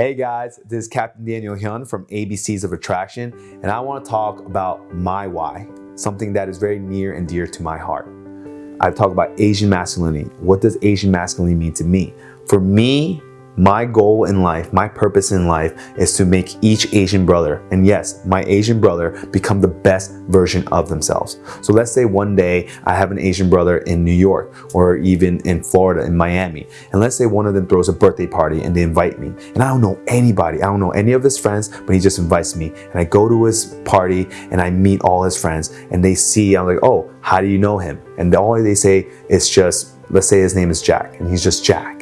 Hey guys, this is Captain Daniel Hyun from ABCs of Attraction, and I want to talk about my why, something that is very near and dear to my heart. I've talked about Asian masculinity. What does Asian masculinity mean to me? For me, my goal in life, my purpose in life is to make each Asian brother, and yes, my Asian brother, become the best version of themselves. So let's say one day I have an Asian brother in New York or even in Florida, in Miami. And let's say one of them throws a birthday party and they invite me. And I don't know anybody, I don't know any of his friends, but he just invites me. And I go to his party and I meet all his friends and they see, I'm like, oh, how do you know him? And all they say is just, let's say his name is Jack and he's just Jack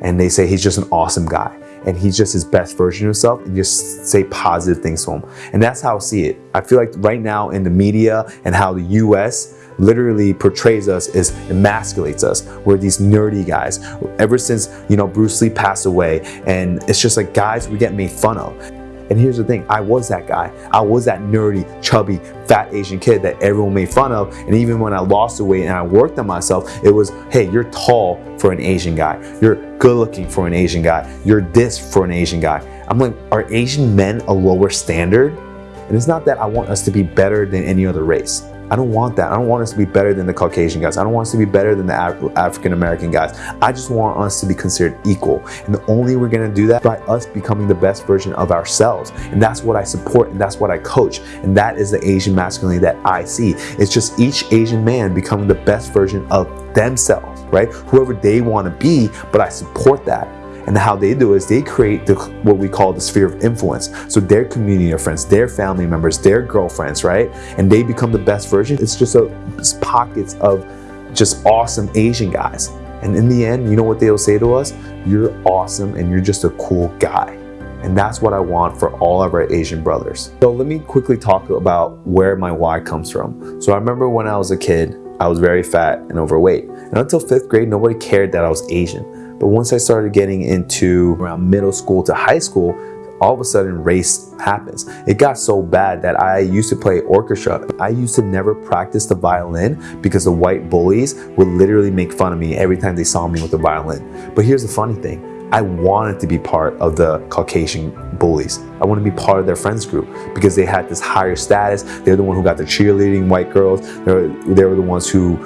and they say he's just an awesome guy and he's just his best version of himself and just say positive things to him. And that's how I see it. I feel like right now in the media and how the US literally portrays us is emasculates us. We're these nerdy guys. Ever since, you know, Bruce Lee passed away and it's just like guys we get made fun of. And here's the thing, I was that guy. I was that nerdy, chubby, fat Asian kid that everyone made fun of. And even when I lost the weight and I worked on myself, it was, hey, you're tall for an Asian guy. You're good looking for an Asian guy. You're this for an Asian guy. I'm like, are Asian men a lower standard? And it's not that I want us to be better than any other race. I don't want that. I don't want us to be better than the Caucasian guys. I don't want us to be better than the Af African American guys. I just want us to be considered equal. And the only way we're gonna do that by us becoming the best version of ourselves. And that's what I support and that's what I coach. And that is the Asian masculinity that I see. It's just each Asian man becoming the best version of themselves, right? Whoever they wanna be, but I support that. And how they do is they create the, what we call the sphere of influence. So their community of friends, their family members, their girlfriends, right? And they become the best version. It's just a it's pockets of just awesome Asian guys. And in the end, you know what they'll say to us? You're awesome and you're just a cool guy. And that's what I want for all of our Asian brothers. So let me quickly talk about where my why comes from. So I remember when I was a kid, I was very fat and overweight. And until fifth grade, nobody cared that I was Asian. But once I started getting into around middle school to high school, all of a sudden race happens. It got so bad that I used to play orchestra. I used to never practice the violin because the white bullies would literally make fun of me every time they saw me with the violin. But here's the funny thing. I wanted to be part of the Caucasian bullies. I wanted to be part of their friends group because they had this higher status. They're the one who got the cheerleading white girls. They were, they were the ones who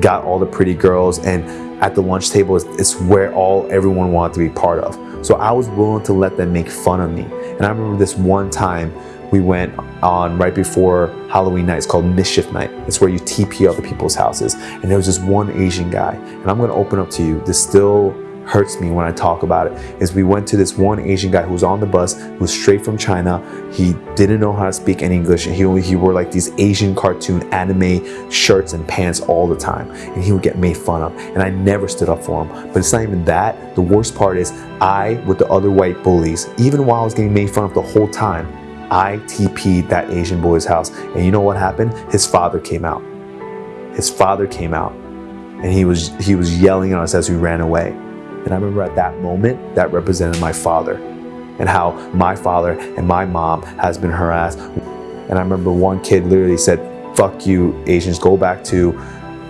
got all the pretty girls and at the lunch table is, is where all everyone wanted to be part of. So I was willing to let them make fun of me. And I remember this one time we went on right before Halloween night. It's called Mischief Night. It's where you TP other people's houses. And there was this one Asian guy. And I'm gonna open up to you. This still hurts me when I talk about it is we went to this one Asian guy who was on the bus who was straight from China. He didn't know how to speak any English and he he wore like these Asian cartoon anime shirts and pants all the time and he would get made fun of and I never stood up for him. But it's not even that. The worst part is I with the other white bullies even while I was getting made fun of the whole time I TP'd that Asian boy's house. And you know what happened? His father came out. His father came out and he was he was yelling at us as we ran away and I remember at that moment, that represented my father and how my father and my mom has been harassed. And I remember one kid literally said, fuck you, Asians, go back to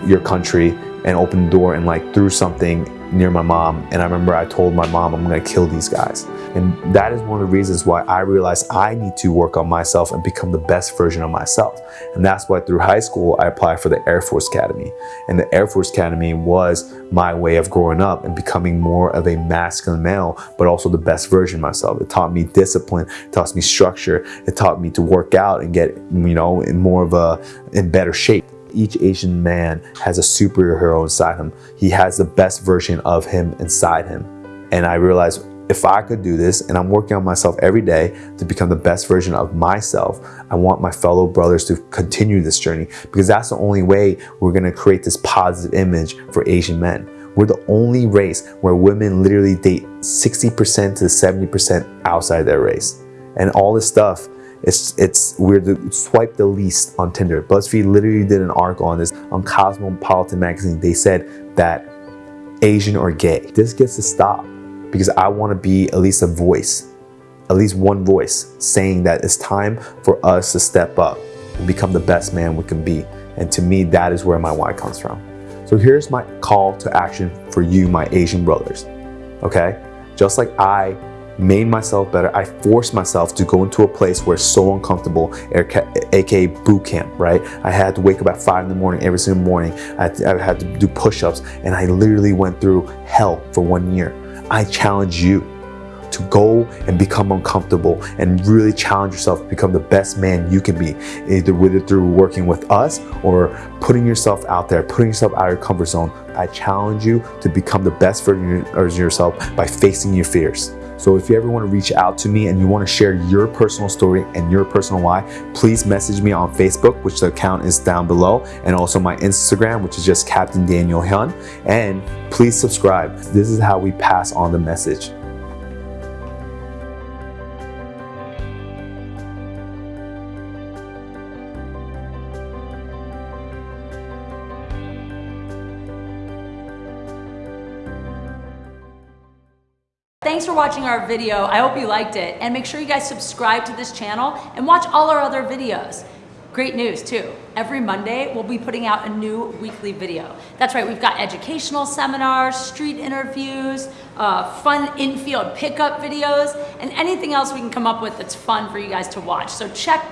your country and open the door and like threw something near my mom. And I remember I told my mom, I'm gonna kill these guys. And that is one of the reasons why I realized I need to work on myself and become the best version of myself. And that's why through high school, I applied for the Air Force Academy. And the Air Force Academy was my way of growing up and becoming more of a masculine male, but also the best version of myself. It taught me discipline, it taught me structure, it taught me to work out and get, you know, in more of a, in better shape each Asian man has a superhero inside him. He has the best version of him inside him. And I realized if I could do this and I'm working on myself every day to become the best version of myself, I want my fellow brothers to continue this journey because that's the only way we're gonna create this positive image for Asian men. We're the only race where women literally date 60% to 70% outside their race. And all this stuff, it's, it's we're the swipe the least on Tinder. BuzzFeed literally did an article on this on Cosmopolitan magazine. They said that Asian or gay. This gets to stop because I want to be at least a voice, at least one voice saying that it's time for us to step up and become the best man we can be. And to me, that is where my why comes from. So here's my call to action for you, my Asian brothers. Okay? Just like I made myself better. I forced myself to go into a place where it's so uncomfortable, aka boot camp, right? I had to wake up at five in the morning every single morning. I had to, do push-ups and I literally went through hell for one year. I challenge you to go and become uncomfortable and really challenge yourself to become the best man you can be, either whether through working with us or putting yourself out there, putting yourself out of your comfort zone. I challenge you to become the best version of yourself by facing your fears. So if you ever want to reach out to me and you want to share your personal story and your personal why, please message me on Facebook, which the account is down below, and also my Instagram, which is just Captain Daniel Hyun. And please subscribe. This is how we pass on the message. Thanks for watching our video. I hope you liked it. And make sure you guys subscribe to this channel and watch all our other videos. Great news too. Every Monday, we'll be putting out a new weekly video. That's right, we've got educational seminars, street interviews, uh, fun infield pickup videos, and anything else we can come up with that's fun for you guys to watch. So check back